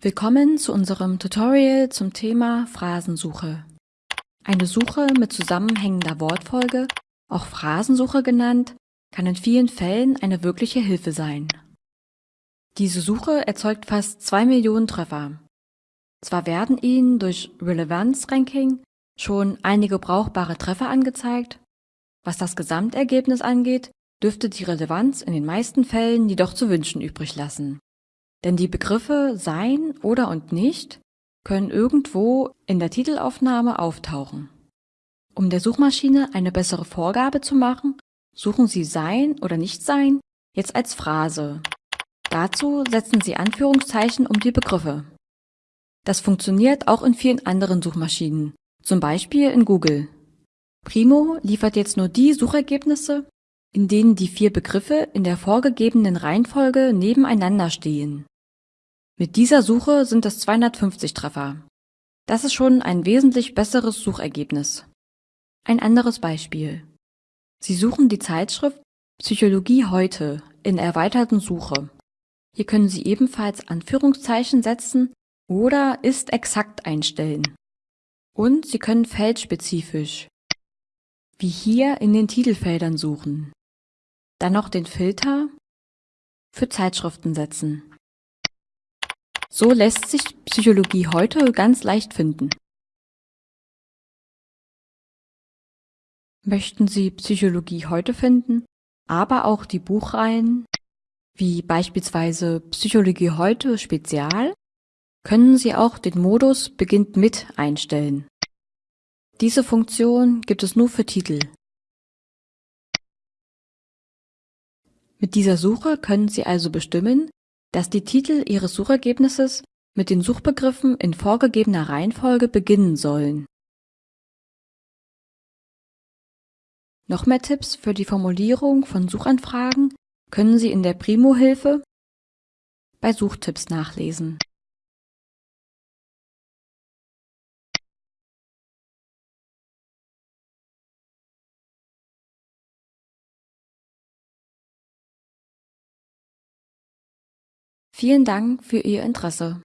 Willkommen zu unserem Tutorial zum Thema Phrasensuche. Eine Suche mit zusammenhängender Wortfolge, auch Phrasensuche genannt, kann in vielen Fällen eine wirkliche Hilfe sein. Diese Suche erzeugt fast zwei Millionen Treffer. Zwar werden Ihnen durch Relevanz-Ranking schon einige brauchbare Treffer angezeigt, was das Gesamtergebnis angeht, dürfte die Relevanz in den meisten Fällen jedoch zu wünschen übrig lassen. Denn die Begriffe sein oder und nicht können irgendwo in der Titelaufnahme auftauchen. Um der Suchmaschine eine bessere Vorgabe zu machen, suchen Sie sein oder nicht sein jetzt als Phrase. Dazu setzen Sie Anführungszeichen um die Begriffe. Das funktioniert auch in vielen anderen Suchmaschinen, zum Beispiel in Google. Primo liefert jetzt nur die Suchergebnisse, in denen die vier Begriffe in der vorgegebenen Reihenfolge nebeneinander stehen. Mit dieser Suche sind es 250 Treffer. Das ist schon ein wesentlich besseres Suchergebnis. Ein anderes Beispiel. Sie suchen die Zeitschrift Psychologie heute in erweiterten Suche. Hier können Sie ebenfalls Anführungszeichen setzen oder ist exakt einstellen. Und Sie können feldspezifisch, wie hier in den Titelfeldern suchen. Dann noch den Filter für Zeitschriften setzen. So lässt sich Psychologie heute ganz leicht finden. Möchten Sie Psychologie heute finden, aber auch die Buchreihen, wie beispielsweise Psychologie heute Spezial, können Sie auch den Modus Beginnt mit einstellen. Diese Funktion gibt es nur für Titel. Mit dieser Suche können Sie also bestimmen, dass die Titel Ihres Suchergebnisses mit den Suchbegriffen in vorgegebener Reihenfolge beginnen sollen. Noch mehr Tipps für die Formulierung von Suchanfragen können Sie in der Primo-Hilfe bei Suchtipps nachlesen. Vielen Dank für Ihr Interesse.